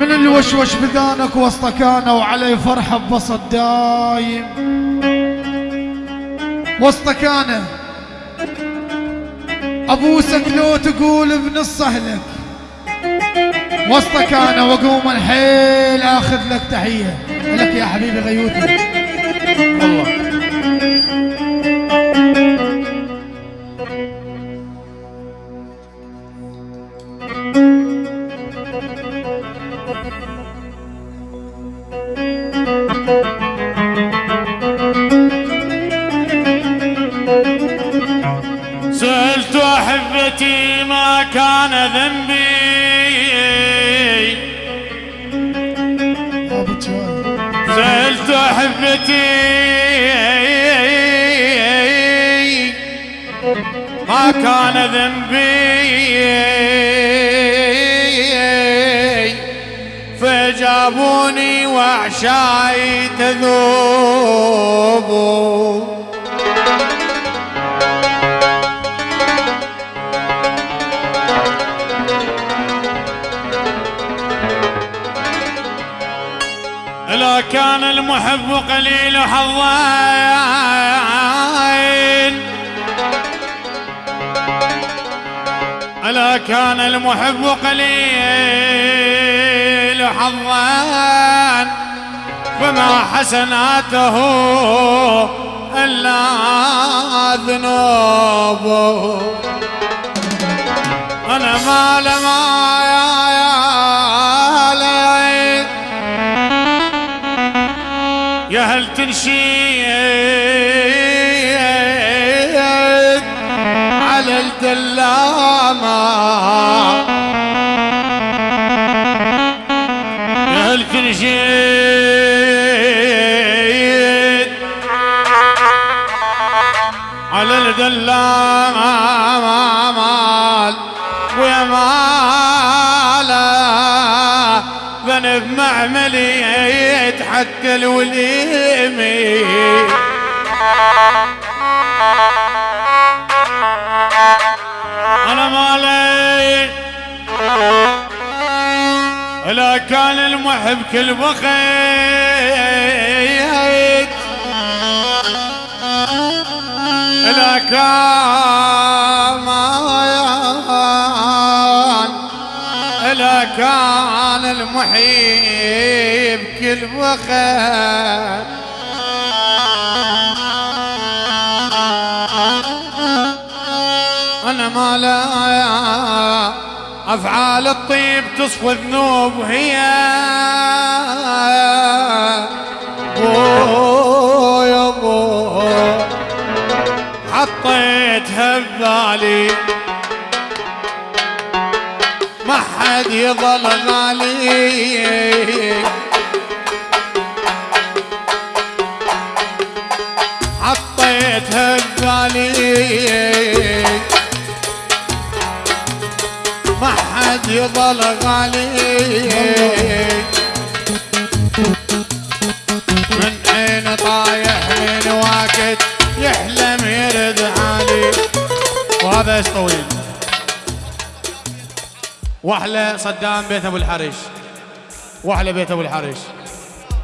من اللي وشوش بذانك وسط كانوا وعلي فرحة ببسط دايم. وسط كان ابوسك لو تقول بنص اهلك وسط كان واقوم الحيل آخذ لك تحية. لك يا حبيبي غيوتي أحبتي ما كان ذنبي. فجابوني وعشاي تذوب كان المحب قليل حظين. ألا كان المحب قليل حظا فما حسناته إلا ذنوبه. أنا ما لما مالا ذنب معملية حتى الوليمي. أنا مالي لا كان المحب كل بخيت لا كان كان المحيب كل بخيت أنا ما لا أفعال الطيب تصفى الذنوب وهي بو يا حطيتها ببالي حد يظل غالي. حطيتها ببالي ما حد يظل غالي. من عين طايح من وقت يحلم يرد علي وهذا طويل؟ واحلى صدام بيت ابو الحرش واحلى بيت ابو الحرش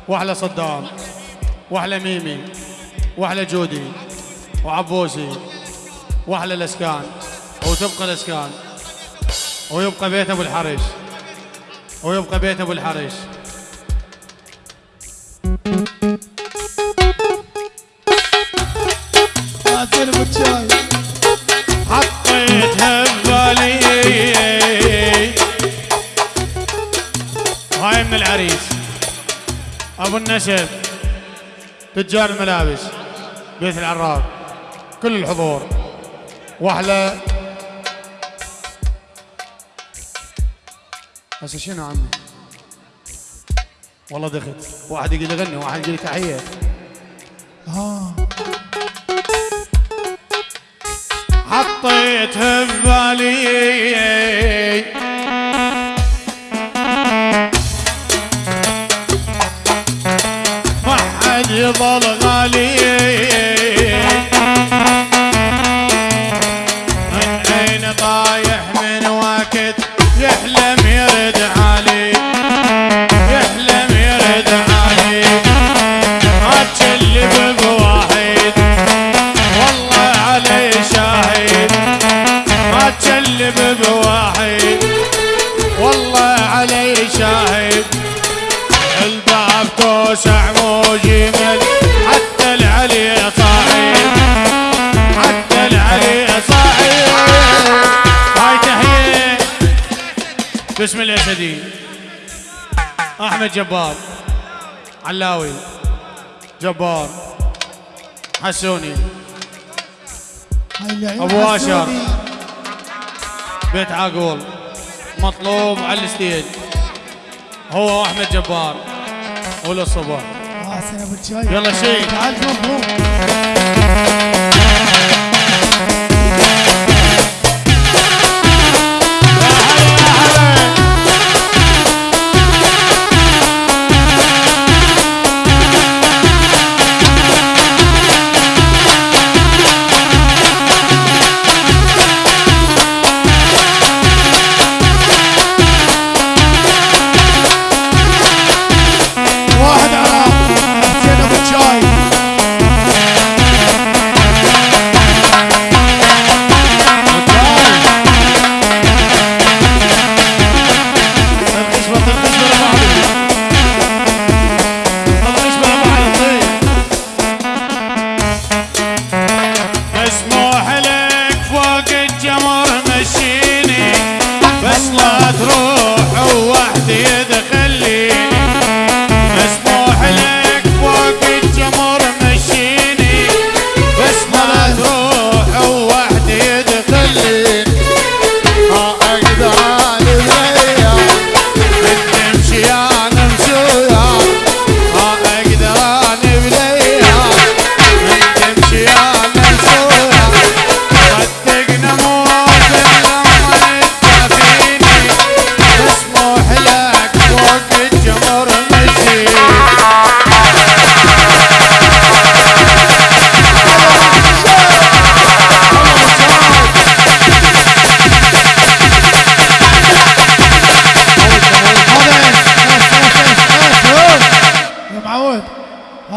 واحلى صدام. واحلى ميمي. واحلى جودي. وعبوسي. واحلى الأسكان. وتبقى الأسكان. ويبقى بيت ابو الحرش ويبقى بيت ابو الحرش النسب تجار الملابس بيت العراب كل الحضور. واحلى. هسه شنو عمي؟ والله دخت واحد يقول لي غني واحد يقول تحية. ها حطيتها ببالي حد يظل غالي احمد جبار. علاوي. جبار. حسوني. آشر. حسوني. بيت عاقول مطلوب على الستيج. هو واحمد جبار. أبو الشاي يلا شيء. لا تروح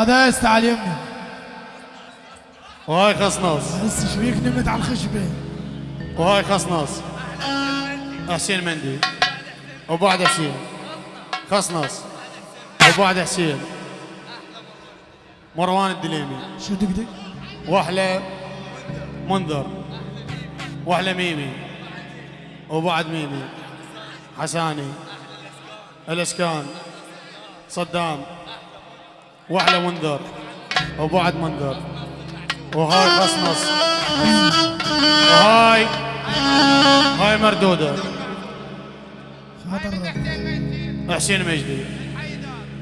تعال يمي وهاي خصنص هسه إيش بيك نمت على الخشبة. وهاي خصنص حسين مندي. وبعد حسين خصنص وبعد حسين مروان الدليمي. شو دقدق واحلى منذر. واحلى ميمي. وبعد ميمي. حساني. الإسكان. صدام. واحلى منذر وبعد منذر وهاي خصنص وهاي هاي مردودة. حسين مجدي.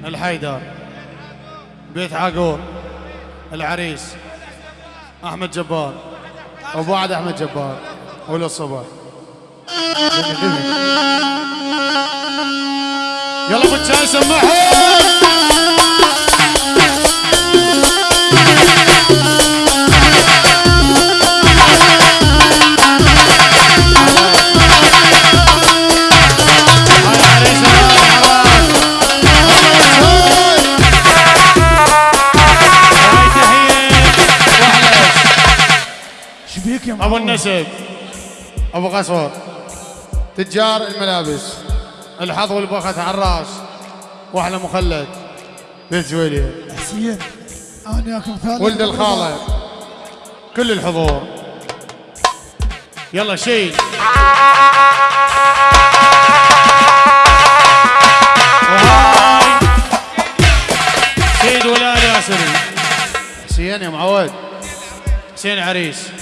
الحيدر. بيت عاقور. العريس. أحمد جبار. وبعد أحمد جبار. وللصبح يلا ابو الشاي سمعهم أبو النسب. أبو قصور تجار الملابس. الحظ والبخت على الرأس. وأحلى مخلد. بيت زويليه حسين أنا ياكم ثالث ولد الخاله كل الحضور. يلا شيل. وهاي. سيد ولاد ياسري حسين يا معود. حسين عريس.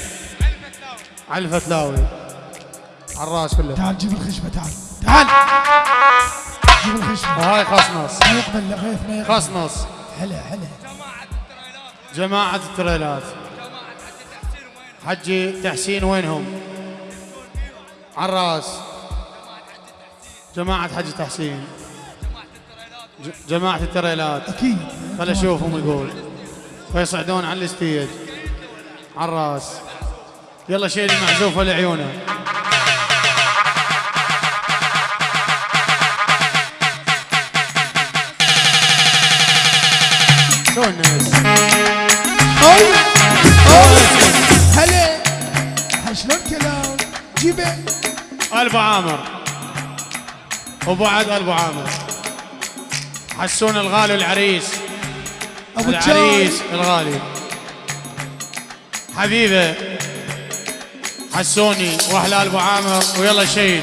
علي الفتلاوي. على الراس كله. تعال جيب الخشبة تعال. تعال. جيب الخشبة. وهاي خصنص ما يقبل لغيث ما يقبل. خصنص هلا هلا. جماعة التريلات. حجي تحسين وينهم؟ على الراس. جماعة حجي تحسين. جماعة التريلات. أكيد. خل أشوفهم يقول. فيصعدون على الستيج على الراس. يلا شيل المعزوفة لعيونه. أي أي هلا. شلون كلام؟ جيبه. ألف عامر. وبعد ألف عامر. حسون الغالي العريس أبو العريس الغالي. حبيبه. حسوني واحلى ابو عامر ويلا شيل.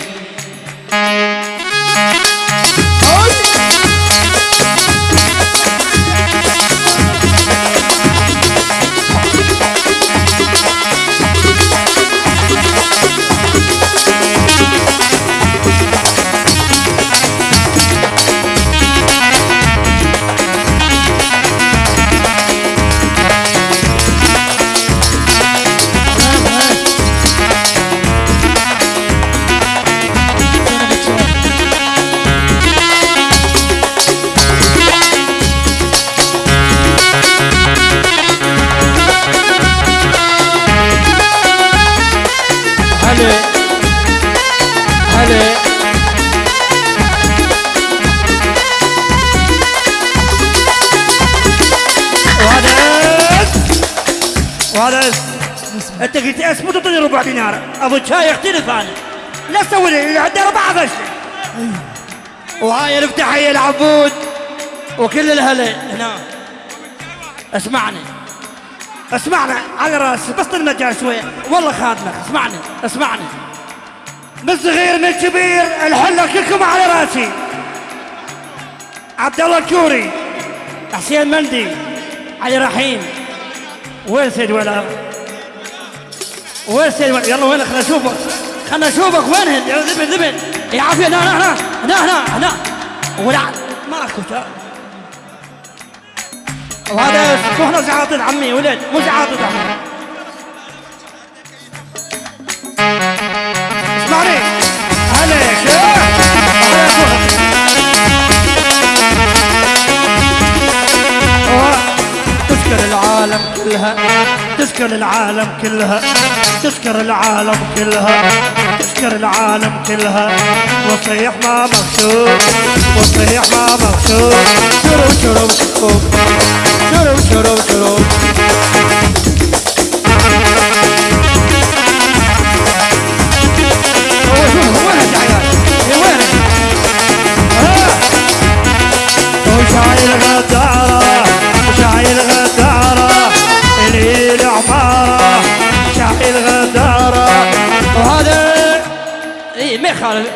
هلا وهذا. وهذا. أنت قلت اسمه تعطيني ربع دينار. أبو شاي يختلف أنا لا تسوي لي اللي عنده ربع غش وهاي الفتحيه العبود. وكل الهلا هنا. اسمعني. اسمعنا على راسي بس المجال شوية. والله خادمك. اسمعني. اسمعني. من صغير من كبير الحلة كلكم على راسي. عبد الله الكوري حسين مندي علي رحيم. وين سيد ولا؟ وين سيد ولا؟ يلا وين؟ خلنا نشوفك. خلنا نشوفك. وين؟ ذبن ذبن يا عافية هنا هنا هنا هنا هنا. ولا ماكو وهذا كهنة زعاطة عمي ولد. مو زعاطة عمي. كلها تذكر العالم كلها تذكر العالم كلها تذكر العالم كلها. وصيح ما مكتوب وصيح ما مكتوب شرب شرب شرب شرب شرب شرب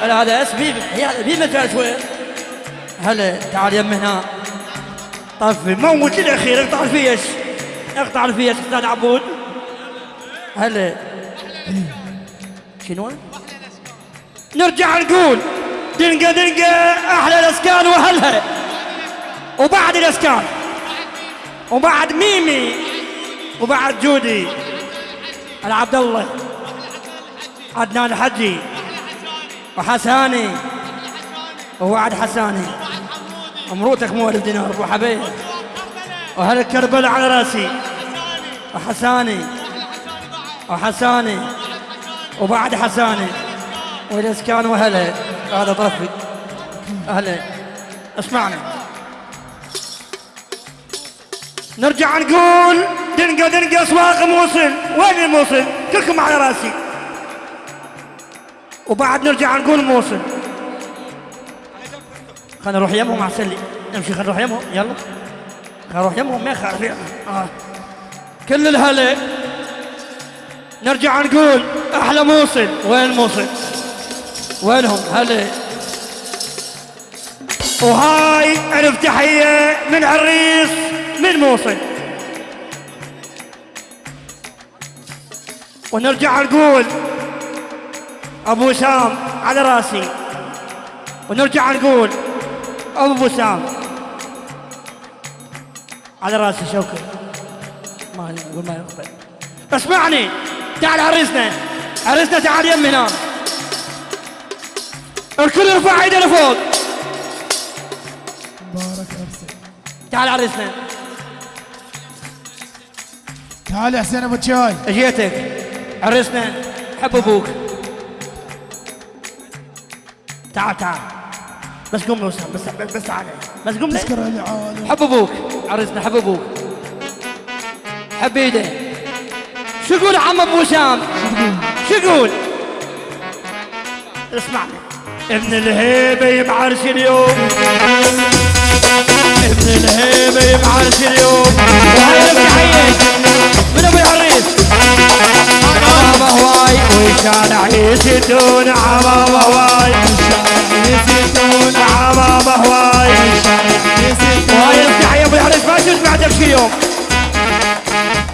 يخالف هذا اسمي في مجال شوي. هلا تعال يم هنا. طفي موت الاخير اقطع الفيش. اقطع الفيش أستاذ عبود. هلا شنو؟ نرجع نقول دنقة دنقة أحلى الأسكان وأهلها وبعد الأسكان. وبعد ميمي. وبعد جودي. أنا عبد الله. عدنان حجي وحساني. ووعد حساني. مروتك مو ألف دينار أبو حبيب. وهل كربلاء على رأسي؟ وحساني. وحساني. وبعد حساني. والاسكان وهلأ؟ هذا طرفي. أهلأ. اسمعنا نرجع نقول دنقة دنقة أسواق موصل. وين الموصل؟ كلكم على رأسي. وبعد نرجع نقول موصل خلينا نروح يمهم احسن نمشي خلينا نروح يمهم يلا. خلينا نروح يمهم ما يخالف آه. كل الهلا. نرجع نقول أحلى موصل وين موصل وينهم؟ هلا. وهاي ألف تحية من عريس من موصل ونرجع نقول أبو وسام على راسي. ونرجع نقول أبو وسام على راسي شوكي ما نقول ما يقبل. اسمعني. تعال عريسنا عريسنا تعال يم هنا. الكل يرفع ايده لفوق. بارك أرسل. تعال عريسنا تعال يا حسين أبو تشاي اجيتك. عريسنا حب أبوك. تعال تعال. بس قوم لو بس بس, بس تعال بس قوم لي. تذكر العالم حب أبوك. عريسنا حب أبوك. حب ايده شو يقول عم أبو وسام شو يقول؟ اسمعني ابن الهيبة يبعرس اليوم. من الهيبة يبعث اليوم. وهاي التحية من أبو العريس؟ هواي والشارع يسدون عمام هواي يسدون عمام هواي وهاي التحية أبو العريس ما يوم.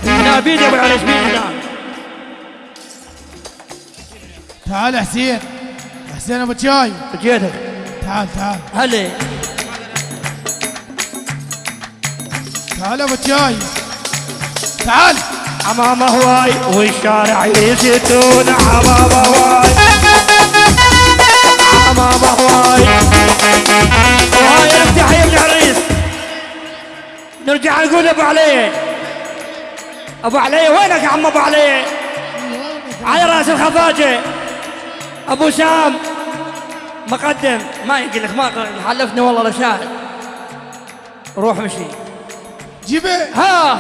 هنا بيد أبو العريس بيد هنا تعال حسين. حسين أبو شاي جيتك. تعال تعال. هلي تعال أبو شاي تعال. عمام هواي والشارع يسدون عمام هواي عمام هواي وهاي التحية ابن عريس. نرجع نقول أبو علي. أبو علي وينك يا عم أبو علي؟ على رأس الخفاجة. أبو سام مقدم. ما يقول لك ما حلفني والله لشاهد روح مشي. جيبه. ها.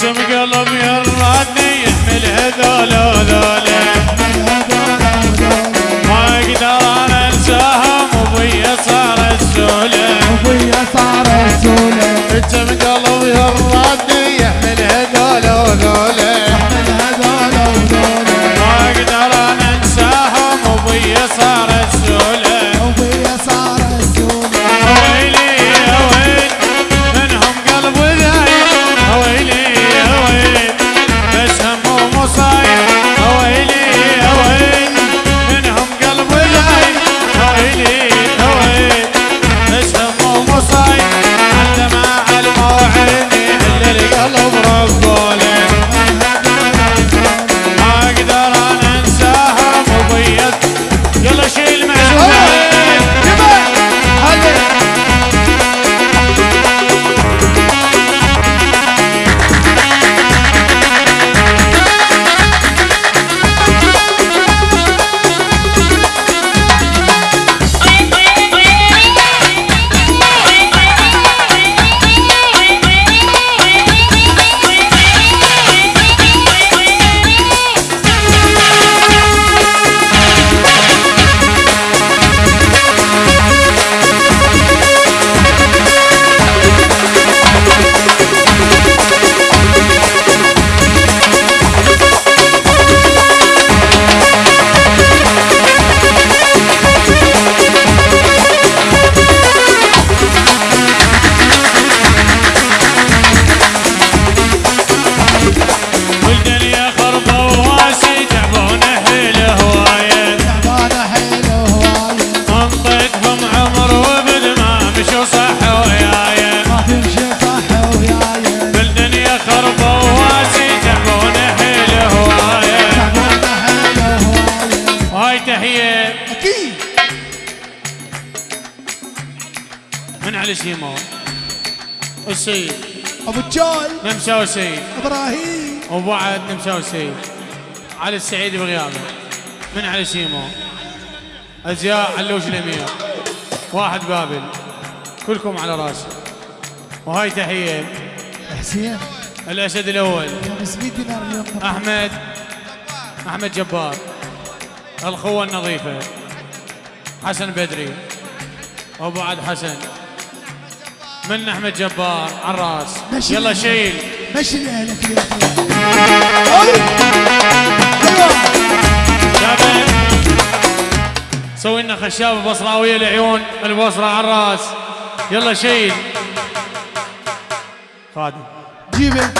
كم قلب يرادني يحمل هذول هذول ما أقدر أنا أنساهم وبيا صار السولة ابويا صار رسوله كم قلب أكيد. من علي شيمو السيد. أبو الجاي نمساوي سيد إبراهيم. وبعد نمساوي سيد علي السعيد بغيابه من علي شيمو أزياء علوش الأمير. واحد بابل. كلكم على راسي. وهاي تحية. حسين الأسد الأول. 500 دينار اليوم. أحمد. أحمد جبار. الخوه النظيفة. حسن بدري. وبعد حسن. من أحمد جبار على الراس يلا. شيل. مشي أيوه شابه سوي لنا خشابه بصراويه العيون. البصرة على الراس يلا شيل. خادم. جيبه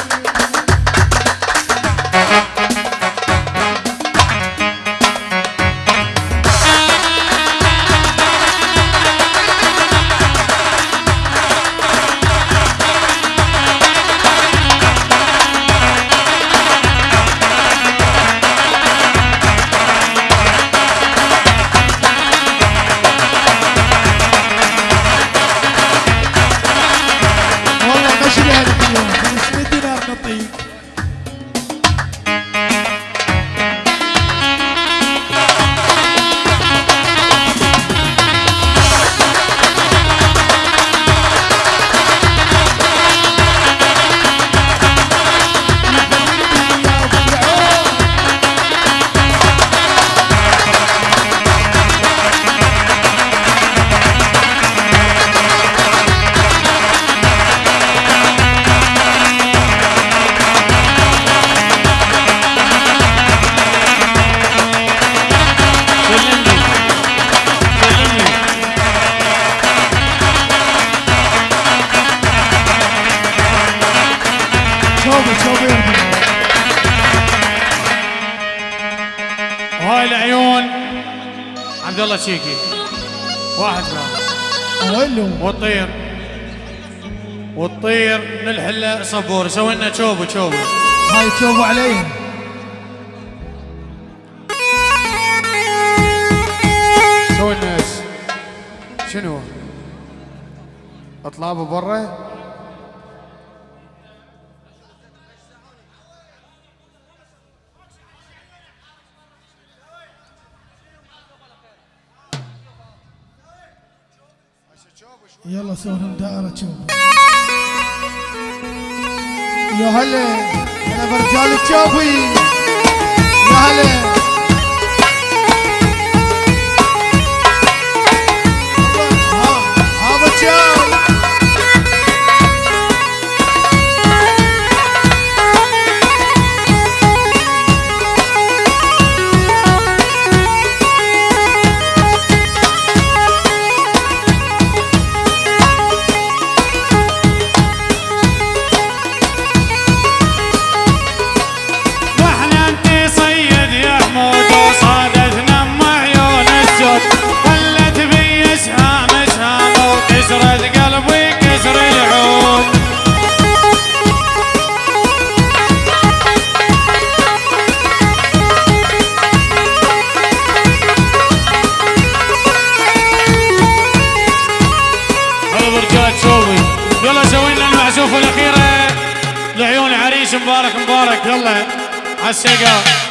عبد الله شيكي. واحد بعد ويلو والطير والطير نلحله صبور. سوي لنا شوبو شوبو. هاي تشوفوا علي سوي لنا إيش؟ شنو؟ اطلابه برا؟ يلا سوي لهم دائرة يا هلا هلا برجال الشوفي يا هلا. المعزوفه الاخيره لعيون عريس